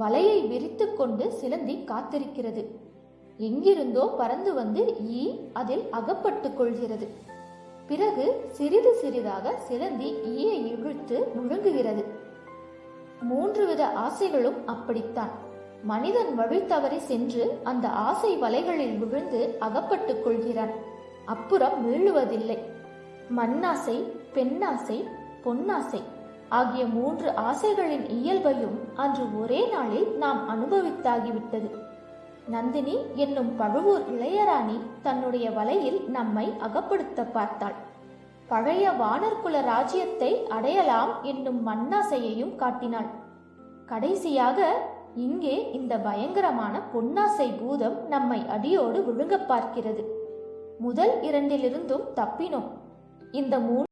வலையை விரித்து கொண்டு சிலந்தி காத்திருக்கிறது. எங்கிருந்தோ பறந்து வந்து ஈ அதில் அகப்பட்டுக் கொள்கிறது. பிறகு சிறிது சிறிதாக சிலந்தி ஈயை இழுத்து முழுங்குகிறது. மூன்று வித ஆசைகளும் அப்படித்தான். மனிதன் வழி தவறி சென்று அந்த ஆசை வலைகளில் விழுந்து அகப்பட்டுக் கொள்கிறான். அப்புறம் மீளுவதில்லை. மண்ணாசை பெண்ணாசை பொன்னாசை. ஆகிய மூன்று ஆசைகளின் இயல்பையும் அன்று ஒரே நாளில் நாம் அனுபவித்தாகிவிட்டது. நந்தினி என்னும் பழுவூர் இளையராணி தன்னுடைய வலையில் நம்மை அகப்படுத்த பார்த்தாள். பழைய வானர்குல ராஜ்யத்தை அடையலாம் என்னும் மண்ணாசையையும் காட்டினாள். கடைசியாக இங்கே இந்த பயங்கரமான பொன்னாசை பூதம் நம்மை அடியோடு விழுங்கப் பார்க்கிறது. முதல் இரண்டிலிருந்தும் தப்பினோம். இந்த மூ